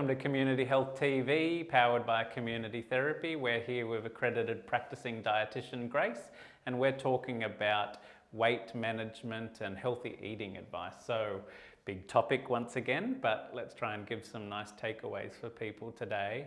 Welcome to Community Health TV, powered by Community Therapy. We're here with accredited practicing dietitian Grace, and we're talking about weight management and healthy eating advice. So, big topic once again, but let's try and give some nice takeaways for people today.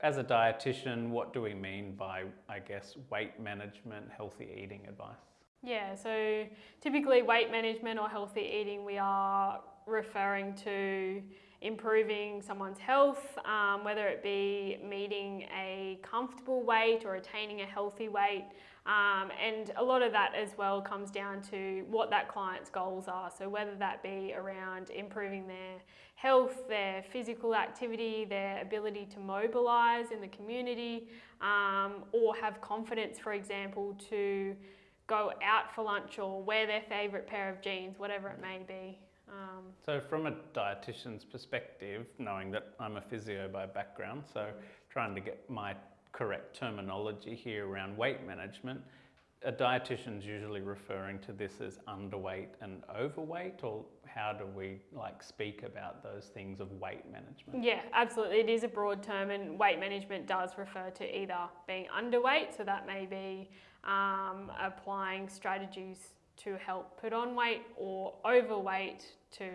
As a dietitian, what do we mean by, I guess, weight management, healthy eating advice? Yeah, so typically weight management or healthy eating, we are referring to improving someone's health, um, whether it be meeting a comfortable weight or attaining a healthy weight. Um, and a lot of that as well comes down to what that client's goals are. So whether that be around improving their health, their physical activity, their ability to mobilise in the community, um, or have confidence, for example, to go out for lunch or wear their favourite pair of jeans, whatever it may be. Um, so from a dietitian's perspective, knowing that I'm a physio by background, so trying to get my correct terminology here around weight management, a dietitian's usually referring to this as underweight and overweight or how do we like speak about those things of weight management? Yeah, absolutely. It is a broad term and weight management does refer to either being underweight, so that may be um, applying strategies to help put on weight or overweight to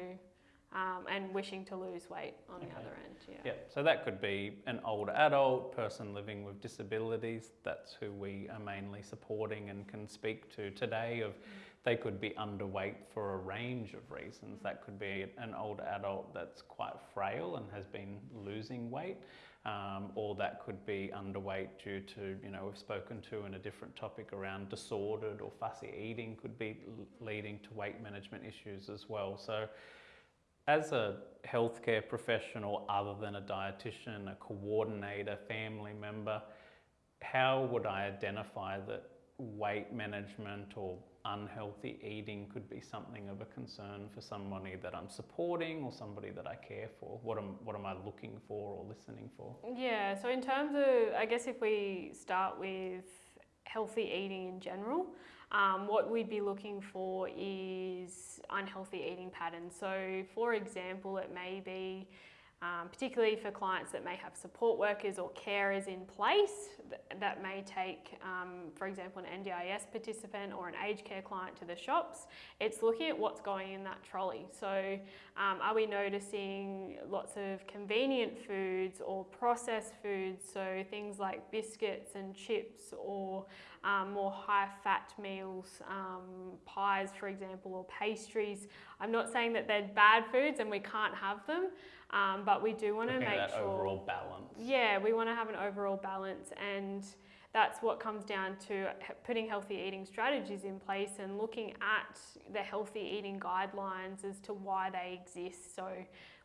um, and wishing to lose weight on okay. the other end. Yeah. yeah. So that could be an older adult, person living with disabilities. That's who we are mainly supporting and can speak to today. Of they could be underweight for a range of reasons. That could be an older adult that's quite frail and has been losing weight um, or that could be underweight due to, you know, we've spoken to in a different topic around disordered or fussy eating could be leading to weight management issues as well. So as a healthcare professional other than a dietitian, a coordinator, family member, how would I identify that weight management or unhealthy eating could be something of a concern for somebody that I'm supporting or somebody that I care for? What am, what am I looking for or listening for? Yeah, so in terms of, I guess if we start with healthy eating in general, um, what we'd be looking for is unhealthy eating patterns. So, for example, it may be um, particularly for clients that may have support workers or carers in place that may take, um, for example, an NDIS participant or an aged care client to the shops. It's looking at what's going in that trolley. So um, are we noticing lots of convenient foods or processed foods, so things like biscuits and chips or um, more high fat meals, um, pies for example, or pastries. I'm not saying that they're bad foods and we can't have them, um, but we do want to make that sure overall balance. Yeah, we want to have an overall balance, and that's what comes down to putting healthy eating strategies in place and looking at the healthy eating guidelines as to why they exist. So,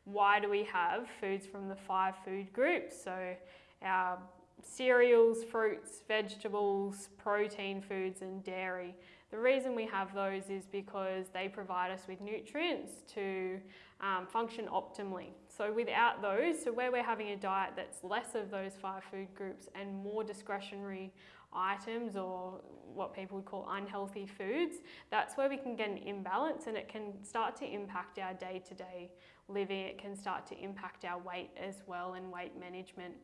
why do we have foods from the five food groups? So, our cereals, fruits, vegetables, protein foods, and dairy. The reason we have those is because they provide us with nutrients to um, function optimally. So without those, so where we're having a diet that's less of those five food groups and more discretionary items or what people would call unhealthy foods, that's where we can get an imbalance and it can start to impact our day-to-day living. It can start to impact our weight as well and weight management.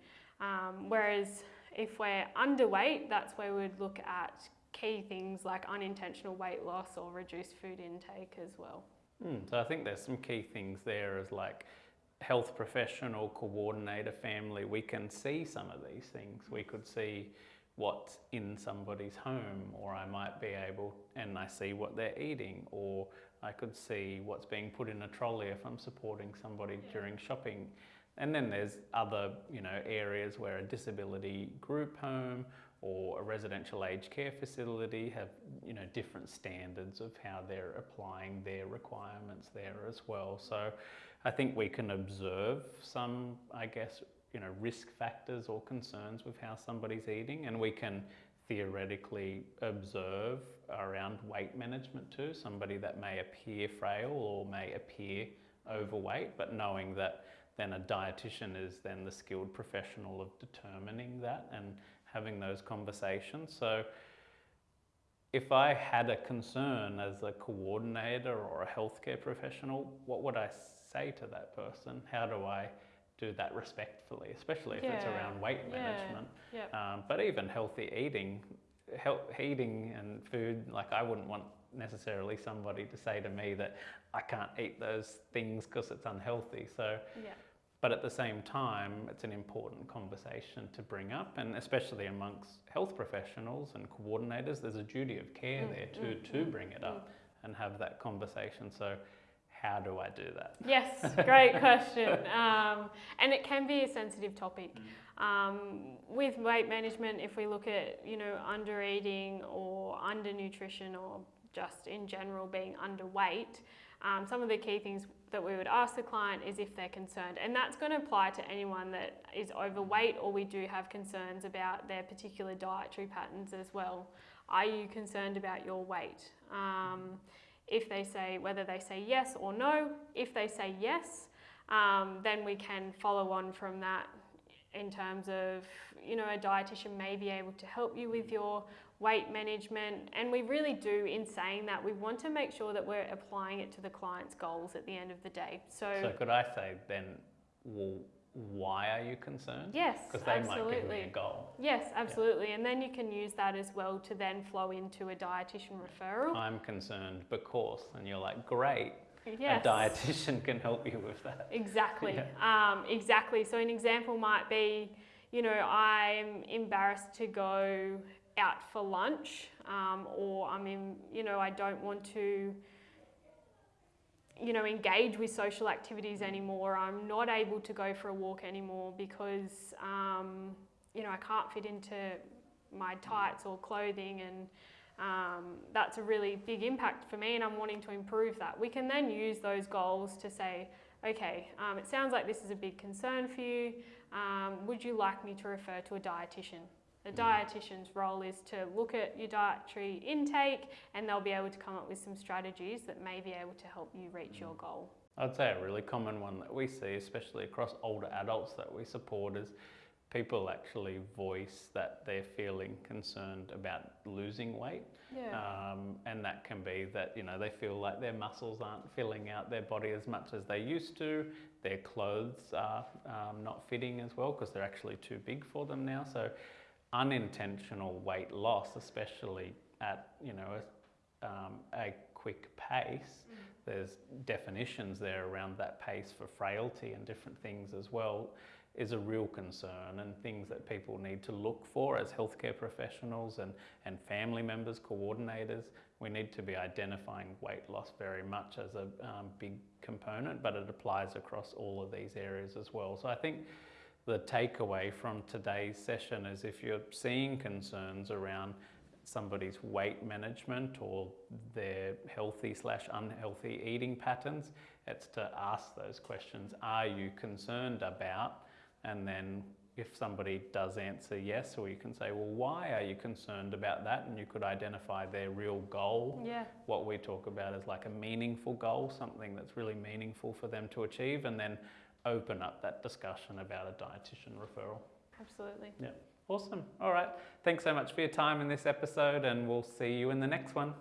Um, whereas if we're underweight, that's where we'd look at key things like unintentional weight loss or reduced food intake as well. Mm, so I think there's some key things there as like health professional, coordinator, family, we can see some of these things. We could see what's in somebody's home or I might be able and I see what they're eating or I could see what's being put in a trolley if I'm supporting somebody yeah. during shopping. And then there's other, you know, areas where a disability group home or a residential aged care facility have you know different standards of how they're applying their requirements there as well. So I think we can observe some, I guess, you know, risk factors or concerns with how somebody's eating, and we can theoretically observe around weight management too. Somebody that may appear frail or may appear overweight, but knowing that then a dietitian is then the skilled professional of determining that and having those conversations. So if I had a concern as a coordinator or a healthcare professional, what would I say to that person? How do I do that respectfully, especially if it's around weight yeah. management. Yep. Um, but even healthy eating, health, eating and food, like I wouldn't want necessarily somebody to say to me that I can't eat those things because it's unhealthy. So, Yeah. but at the same time, it's an important conversation to bring up, and especially amongst health professionals and coordinators, there's a duty of care Mm, there to, mm, to mm, bring it up and have that conversation. So, how do I do that? Yes, great question. Um, and it can be a sensitive topic. Um, with weight management, if we look at, you know, under eating or undernutrition or just in general being underweight, um, some of the key things that we would ask the client is if they're concerned. And that's going to apply to anyone that is overweight or we do have concerns about their particular dietary patterns as well. Are you concerned about your weight? Um, if they say whether they say yes or no, if they say yes, um, then we can follow on from that in terms of you know a dietitian may be able to help you with your weight management and we really do in saying that we want to make sure that we're applying it to the client's goals at the end of the day so, So, could I say then, well, why are you concerned? yes Because they might give me absolutely a goal. yes absolutely and then you can use that as well to then flow into a dietitian referral I'm concerned because, and you're like, great, yes a dietitian can help you with that. Exactly. Um, exactly. So an example might be, you know, I'm embarrassed to go out for lunch, um, or I'm in, you know, I don't want to, you know, engage with social activities anymore. I'm not able to go for a walk anymore because, um, you know, I can't fit into my tights or clothing and um, that's a really big impact for me and I'm wanting to improve that. We can then use those goals to say, okay, um, it sounds like this is a big concern for you. Um, would you like me to refer to a dietitian? The dietitian's role is to look at your dietary intake and they'll be able to come up with some strategies that may be able to help you reach your goal. I'd say a really common one that we see, especially across older adults that we support, is people actually voice that they're feeling concerned about losing weight. Yeah. Um, and that can be that, you know, they feel like their muscles aren't filling out their body as much as they used to. Their clothes are um, not fitting as well because they're actually too big for them now. So unintentional weight loss, especially at, you know, a, um, a quick pace, there's definitions there around that pace for frailty and different things as well is a real concern and things that people need to look for as healthcare professionals and, and family members, coordinators. We need to be identifying weight loss very much as a um, big component, but it applies across all of these areas as well. So I think the takeaway from today's session is if you're seeing concerns around somebody's weight management or their healthy slash unhealthy eating patterns, it's to ask those questions. Are you concerned about? And then if somebody does answer yes, or you can say, well, why are you concerned about that? And you could identify their real goal. Yeah. What we talk about is like a meaningful goal, something that's really meaningful for them to achieve, and then open up that discussion about a dietitian referral. Absolutely. Yeah. Awesome. All right. Thanks so much for your time in this episode, and we'll see you in the next one.